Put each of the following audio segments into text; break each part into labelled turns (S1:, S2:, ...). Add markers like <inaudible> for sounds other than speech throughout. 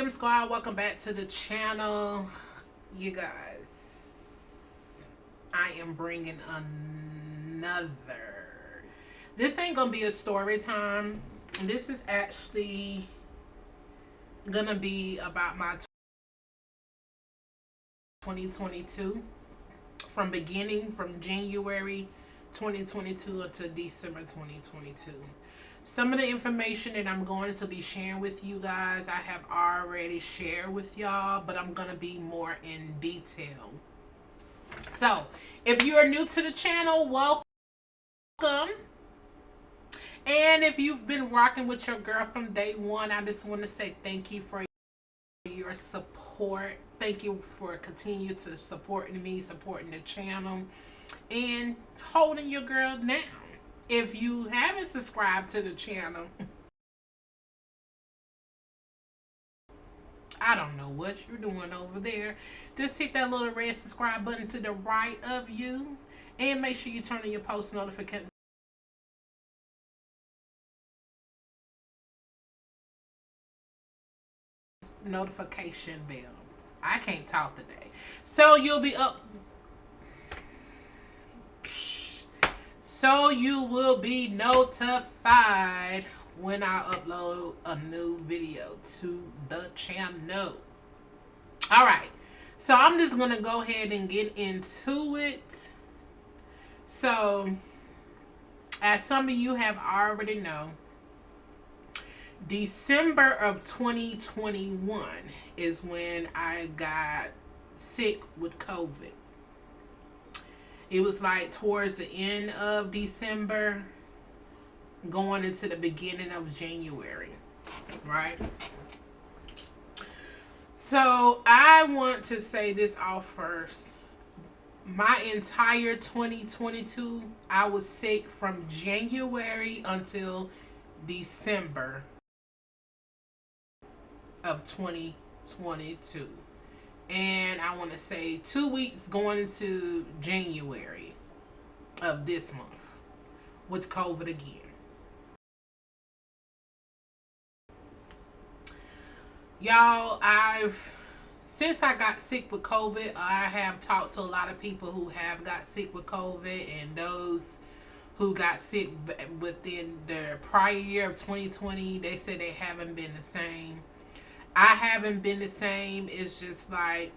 S1: M Squad? Welcome back to the channel. You guys, I am bringing another. This ain't gonna be a story time. This is actually gonna be about my 2022 from beginning from January 2022 to December 2022. Some of the information that I'm going to be sharing with you guys, I have already shared with y'all, but I'm going to be more in detail. So, if you are new to the channel, welcome. And if you've been rocking with your girl from day one, I just want to say thank you for your support. Thank you for continuing to supporting me, supporting the channel, and holding your girl down if you haven't subscribed to the channel, I don't know what you're doing over there. Just hit that little red subscribe button to the right of you. And make sure you turn on your post notification. notification bell. I can't talk today. So you'll be up so you will be notified when I upload a new video to the channel. All right, so I'm just going to go ahead and get into it. So, as some of you have already know, December of 2021 is when I got sick with COVID it was like towards the end of December going into the beginning of January, right? So I want to say this off first. My entire 2022, I was sick from January until December of 2022 and I want to say two weeks going into January of this month with COVID again. Y'all, I've since I got sick with COVID, I have talked to a lot of people who have got sick with COVID and those who got sick within the prior year of 2020, they said they haven't been the same. I haven't been the same. It's just like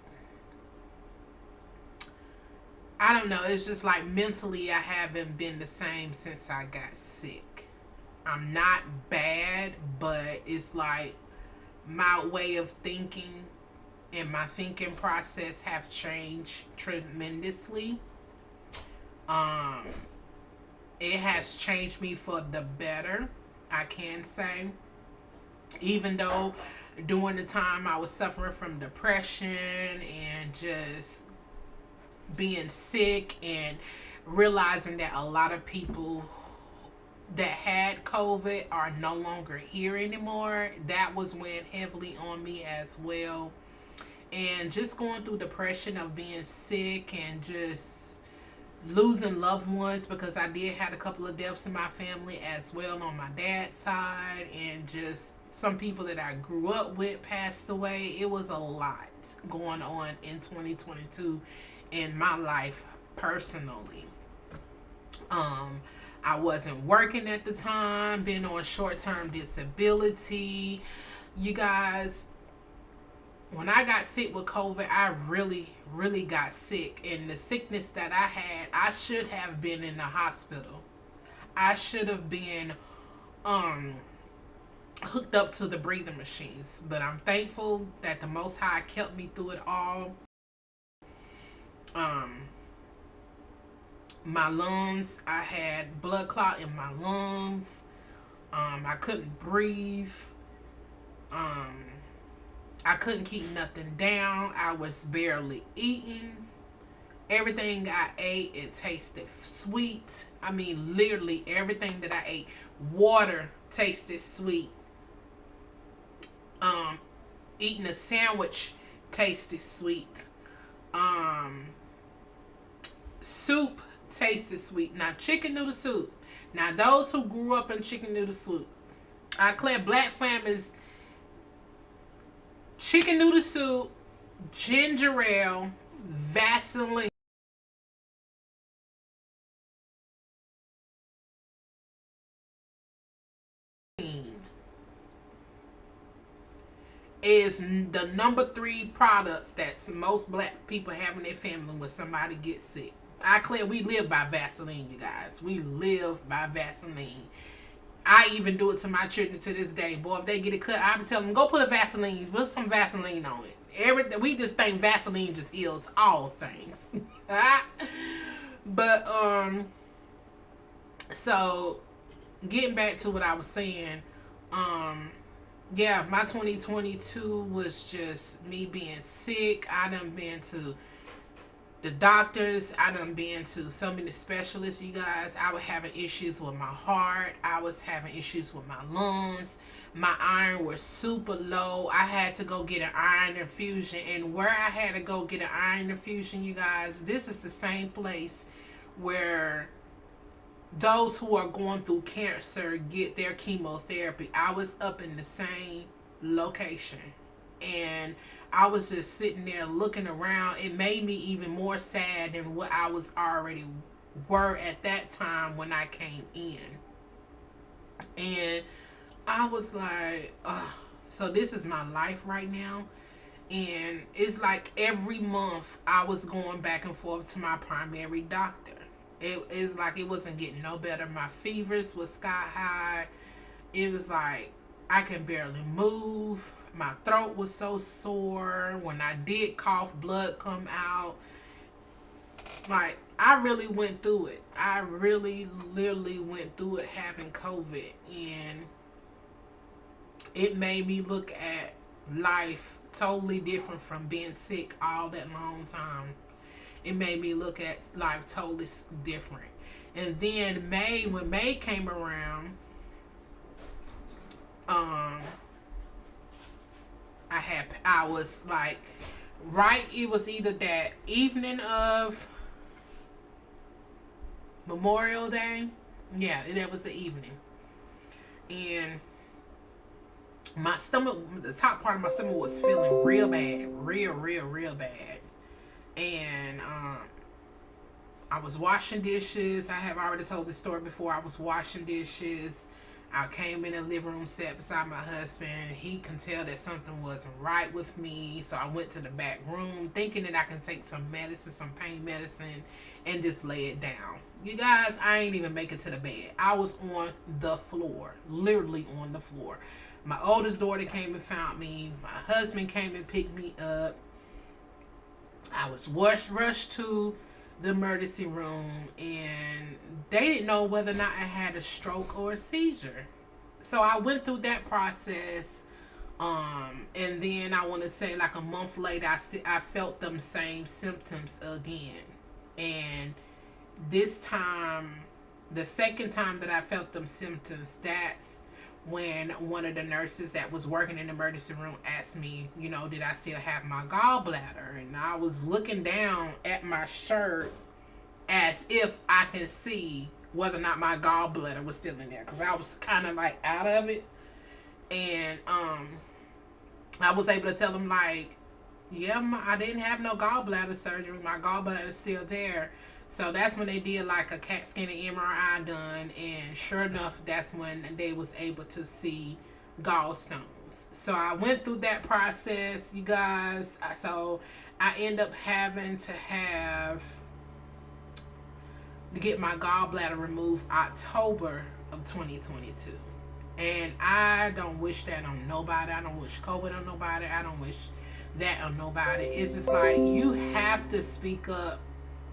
S1: I don't know. It's just like mentally I haven't been the same since I got sick. I'm not bad, but it's like my way of thinking and my thinking process have changed tremendously. Um it has changed me for the better, I can say. Even though during the time I was suffering from depression and just being sick and realizing that a lot of people that had COVID are no longer here anymore. That was weighing heavily on me as well. And just going through depression of being sick and just losing loved ones because I did had a couple of deaths in my family as well on my dad's side and just some people that I grew up with passed away. It was a lot going on in 2022 in my life personally. Um, I wasn't working at the time, been on short-term disability. You guys, when I got sick with COVID, I really, really got sick. And the sickness that I had, I should have been in the hospital. I should have been um hooked up to the breathing machines. But I'm thankful that the Most High kept me through it all. Um, my lungs, I had blood clot in my lungs. Um, I couldn't breathe. Um, I couldn't keep nothing down. I was barely eating. Everything I ate, it tasted sweet. I mean, literally everything that I ate. Water tasted sweet um, eating a sandwich tasted sweet. Um, soup tasted sweet. Now, chicken noodle soup. Now, those who grew up in chicken noodle soup, I declare black families, chicken noodle soup, ginger ale, Vaseline. Is the number three products that most black people have in their family when somebody gets sick. I clear we live by Vaseline, you guys. We live by Vaseline. I even do it to my children to this day. Boy, if they get it cut, I be telling them, go put a Vaseline, put some Vaseline on it. Everything we just think Vaseline just heals all things. <laughs> but um so getting back to what I was saying, um yeah, my 2022 was just me being sick. I done been to the doctors. I done been to so many specialists, you guys. I was having issues with my heart. I was having issues with my lungs. My iron was super low. I had to go get an iron infusion. And where I had to go get an iron infusion, you guys, this is the same place where those who are going through cancer get their chemotherapy. I was up in the same location and I was just sitting there looking around. It made me even more sad than what I was already were at that time when I came in. And I was like, oh, so this is my life right now. And it's like every month I was going back and forth to my primary doctor it is like it wasn't getting no better. My fevers was sky high. It was like I can barely move. My throat was so sore. When I did cough, blood come out. Like I really went through it. I really literally went through it having COVID and it made me look at life totally different from being sick all that long time it made me look at life totally different. And then May, when May came around, um, I had, I was like, right, it was either that evening of Memorial Day. Yeah, that was the evening. And my stomach, the top part of my stomach was feeling real bad. Real, real, real bad and um, I was washing dishes. I have already told the story before. I was washing dishes. I came in the living room, sat beside my husband. He can tell that something wasn't right with me. So I went to the back room thinking that I can take some medicine, some pain medicine, and just lay it down. You guys, I ain't even make it to the bed. I was on the floor, literally on the floor. My oldest daughter came and found me. My husband came and picked me up. I was rushed, rushed to the emergency room and they didn't know whether or not I had a stroke or a seizure. So I went through that process. Um, and then I want to say like a month later, I still I felt them same symptoms again. And this time, the second time that I felt them symptoms, that's when one of the nurses that was working in the emergency room asked me, you know, did I still have my gallbladder? And I was looking down at my shirt as if I can see whether or not my gallbladder was still in there because I was kind of like out of it. And um, I was able to tell them like, yeah, my, I didn't have no gallbladder surgery. My gallbladder is still there. So that's when they did like a CAT scan and MRI done, and sure enough, that's when they was able to see gallstones. So I went through that process, you guys. So I end up having to have to get my gallbladder removed October of 2022. And I don't wish that on nobody. I don't wish COVID on nobody. I don't wish that on nobody. It's just like you have to speak up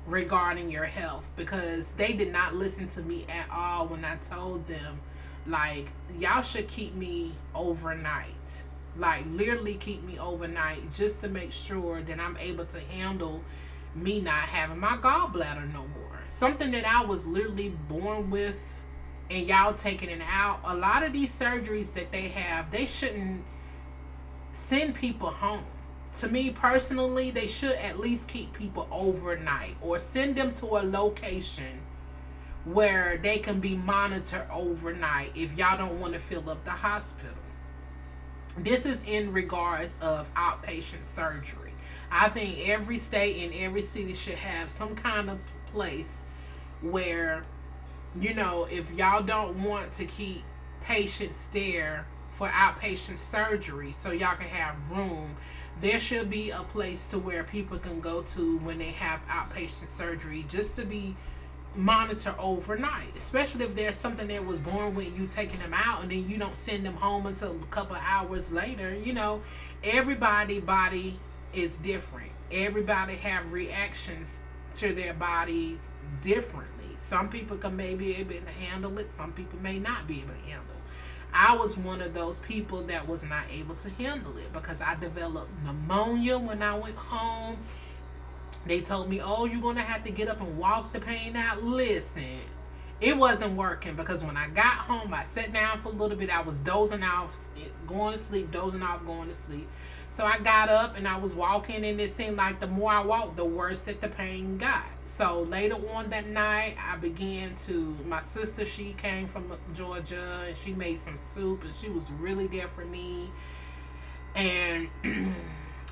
S1: regarding your health because they did not listen to me at all when I told them like y'all should keep me overnight. Like literally keep me overnight just to make sure that I'm able to handle me not having my gallbladder no more. Something that I was literally born with and y'all taking it out. A lot of these surgeries that they have they shouldn't send people home to me personally, they should at least keep people overnight or send them to a location where they can be monitored overnight if y'all don't want to fill up the hospital. this is in regards of outpatient surgery. I think every state and every city should have some kind of place where, you know, if y'all don't want to keep patients there for outpatient surgery so y'all can have room, there should be a place to where people can go to when they have outpatient surgery just to be monitor overnight especially if there's something that was born with you taking them out and then you don't send them home until a couple of hours later you know. Everybody body is different. Everybody have reactions to their bodies differently. Some people can maybe able to handle it. Some people may not be able to handle it I was one of those people that was not able to handle it because I developed pneumonia when I went home they told me, oh, you're going to have to get up and walk the pain out. Listen, it wasn't working because when I got home, I sat down for a little bit. I was dozing off, going to sleep, dozing off, going to sleep. So I got up and I was walking and it seemed like the more I walked, the worse that the pain got. So later on that night, I began to, my sister, she came from Georgia and she made some soup and she was really there for me. And <clears throat>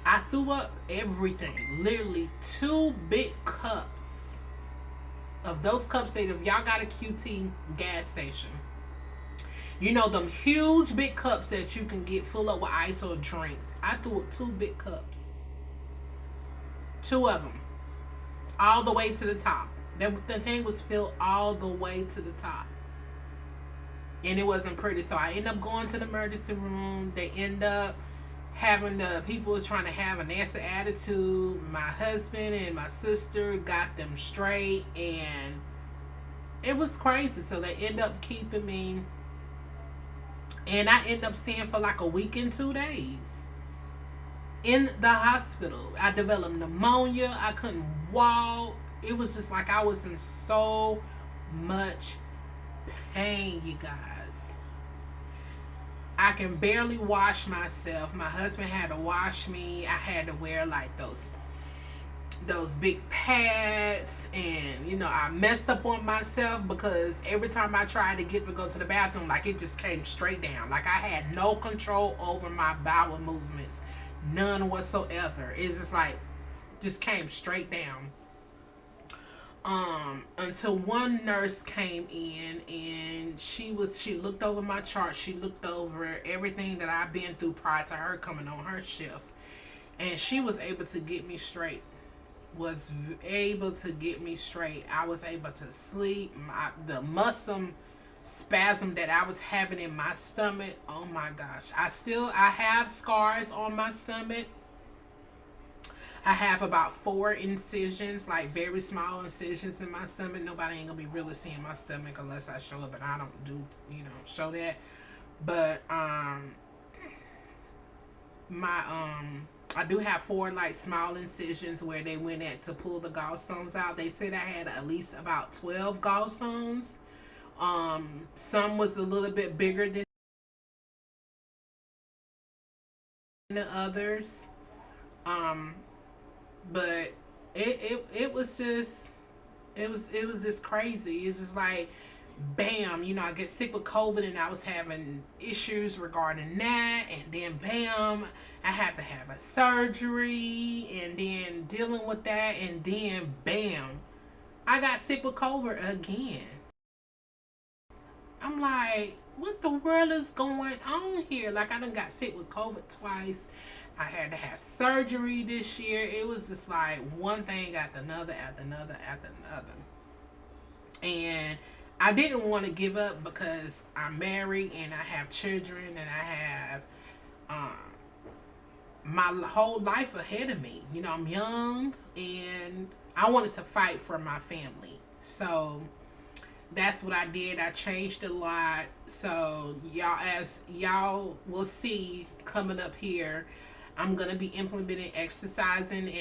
S1: I threw up everything. Literally two big cups of those cups that if y'all got a QT gas station, you know them huge big cups that you can get full up with ice or drinks. I threw up two big cups. Two of them. All the way to the top. That the thing was filled all the way to the top. And it wasn't pretty. So I end up going to the emergency room. They end up having the people was trying to have a nasty attitude. My husband and my sister got them straight and it was crazy. So they end up keeping me and I end up staying for like a week and two days in the hospital. I developed pneumonia. I couldn't walk. It was just like I was in so much pain, you guys. I can barely wash myself. My husband had to wash me. I had to wear like those those big pads and you know I messed up on myself because every time I tried to get to go to the bathroom like it just came straight down. Like I had no control over my bowel movements none whatsoever. It's just like just came straight down. Um until one nurse came in and she was she looked over my chart she looked over everything that i've been through prior to her coming on her shift and she was able to get me straight was able to get me straight i was able to sleep my the muscle spasm that i was having in my stomach oh my gosh i still i have scars on my stomach I have about four incisions, like very small incisions in my stomach. Nobody ain't gonna be really seeing my stomach unless I show it, but I don't do, you know, show that. But, um, my, um, I do have four like small incisions where they went at to pull the gallstones out. They said I had at least about 12 gallstones. Um, some was a little bit bigger than the others. Um, but it, it it was just it was it was just crazy it's just like bam you know i get sick with covid and i was having issues regarding that. And then bam i had to have a surgery and then dealing with that. And then bam i got sick with covid again. I'm like what the world is going on here? Like i done got sick with covid twice. I had to have surgery this year. It was just like one thing after another, after another, after another. And I didn't want to give up because I'm married and I have children and I have um, my whole life ahead of me. You know, I'm young and I wanted to fight for my family. So that's what I did. I changed a lot. So y'all, as y'all will see coming up here, I'm going to be implementing exercising in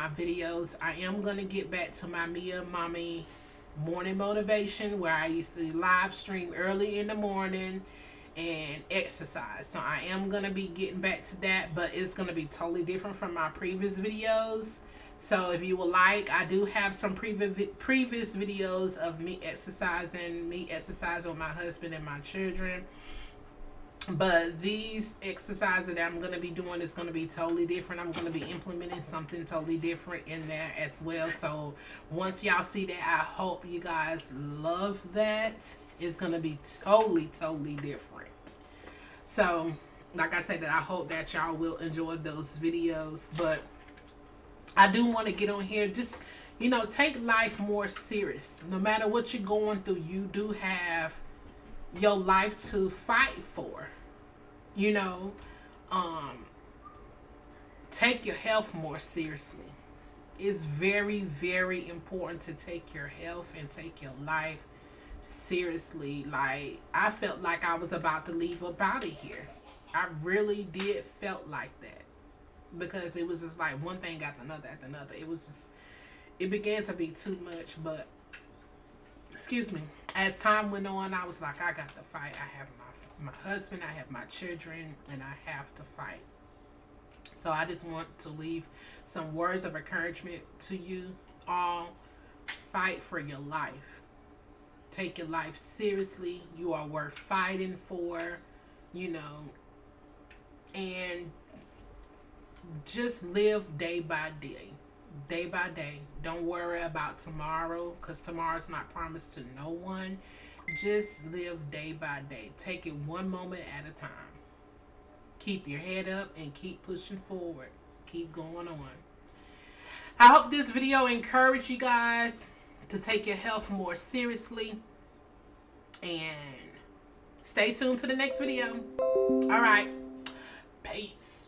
S1: my videos. I am going to get back to my Mia Mommy morning motivation where I used to live stream early in the morning and exercise. So I am going to be getting back to that, but it's going to be totally different from my previous videos. So if you would like, I do have some previous previous videos of me exercising, me exercising with my husband and my children. But these exercises that I'm going to be doing is going to be totally different. I'm going to be implementing something totally different in there as well. So once y'all see that, I hope you guys love that. It's going to be totally, totally different. So like I said, that I hope that y'all will enjoy those videos. But I do want to get on here. Just, you know, take life more serious. No matter what you're going through, you do have your life to fight for. You know, um, take your health more seriously. It's very, very important to take your health and take your life seriously. Like, I felt like I was about to leave out of here. I really did felt like that. Because it was just like one thing after another after another. It was just, it began to be too much, but excuse me as time went on, I was like, I got to fight. I have my my husband, I have my children, and I have to fight. So I just want to leave some words of encouragement to you all. Fight for your life. Take your life seriously. You are worth fighting for, you know, and just live day by day day by day. Don't worry about tomorrow because tomorrow's not promised to no one. Just live day by day. Take it one moment at a time. Keep your head up and keep pushing forward. Keep going on. I hope this video encouraged you guys to take your health more seriously. And stay tuned to the next video. All right. Peace.